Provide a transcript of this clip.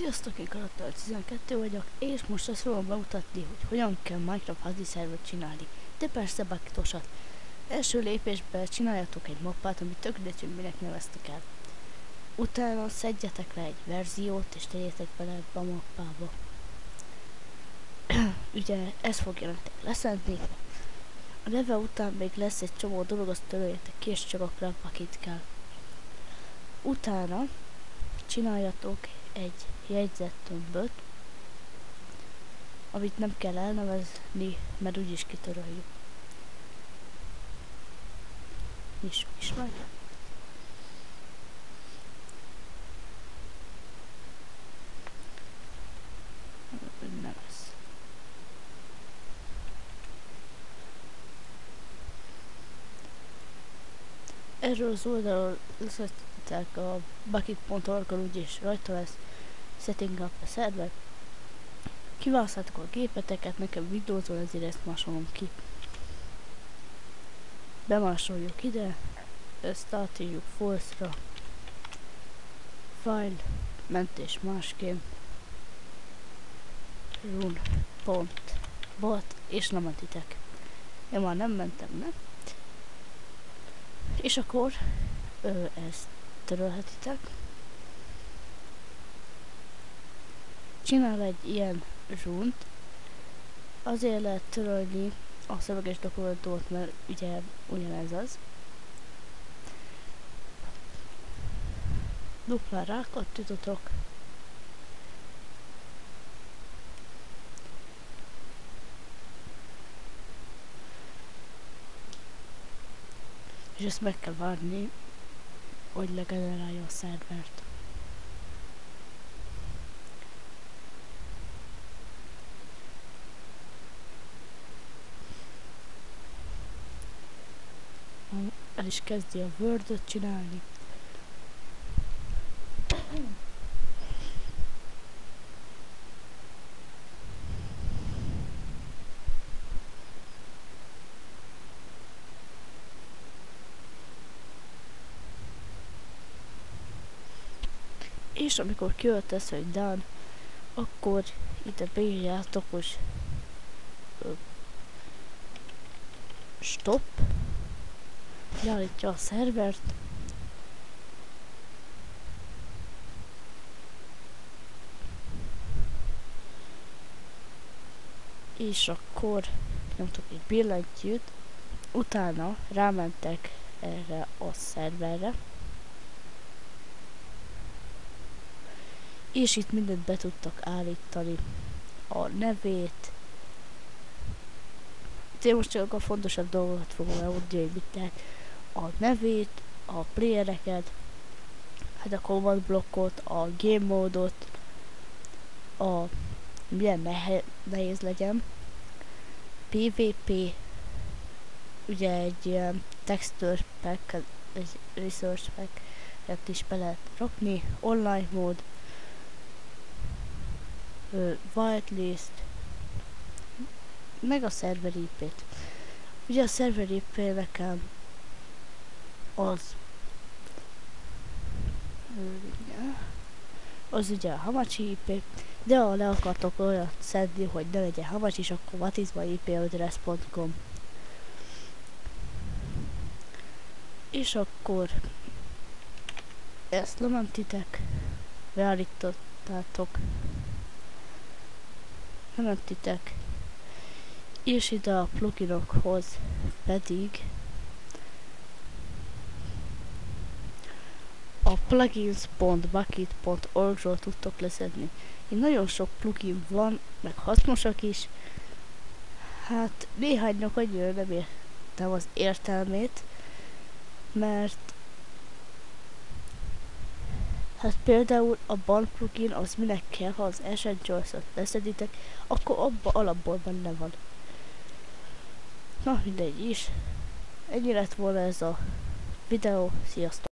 Sziasztok, én Karakter 12 vagyok, és most azt fogom bemutatni, hogy hogyan kell Minecraft házi szervert csinálni. De persze bakitosat. Első lépésben csináljatok egy mappát, amit tök hogy minek neveztek el. Utána szedjetek le egy verziót, és tegyétek bele ebbe a mappába. Ugye ez fogja nektek leszedni. A neve után még lesz egy csomó dolog, azt töröljetek ki, és csak a kell. Utána csináljatok egy jegyzettömböt, amit nem kell elnevezni, mert úgyis kitöröljük. Nyissuk is meg. Nem ez. Erről az oldalról leszedtek a bucket.org-on úgyis rajta lesz setting up a server. Kiválaszthatok a gépeteket, nekem Windows-on ezért ezt másolom ki. Bemásoljuk ide, ezt átírjuk false-ra. File, mentés másként. Run, pont, bot, és nem mentitek. Én már nem mentem, ne? És akkor ö, ezt törölhetitek. csinál egy ilyen zsunt, azért lehet törölni a szöveges dokumentumot, mert ugye ugyanez az. Dupla rákattítotok. És ezt meg kell várni, hogy legenerálja a szervert. el is kezdi a word csinálni. És amikor kijött ez, hogy done, akkor ide beírjátok, hogy stop, leállítja a szervert. És akkor nyomtok egy billentyűt, utána rámentek erre a szerverre. És itt mindent be tudtak állítani. A nevét. Én most csak a fontosabb dolgokat fogom elmondani, mit lehet a nevét, a playereket, hát a command blokkot, a game módot, a milyen nehe, nehéz legyen, PvP, ugye egy ilyen texture pack, egy resource pack, is be lehet rakni, online mód, whitelist, meg a server IP-t. Ugye a server IP nekem az az ugye a Hamachi IP, de ha le akartok olyat szedni, hogy ne legyen Hamachi, és akkor vatizma ip.com És akkor ezt lementitek, beállítottátok, lementitek, és ide a pluginokhoz pedig a plugins.bucket.org-ról tudtok leszedni. Így nagyon sok plugin van, meg hasznosak is. Hát néhánynak annyira nem értem az értelmét, mert Hát például a ban plugin az minek kell, ha az Essentials-ot leszeditek, akkor abba alapból benne van. Na mindegy is. Ennyi lett volna ez a videó. Sziasztok!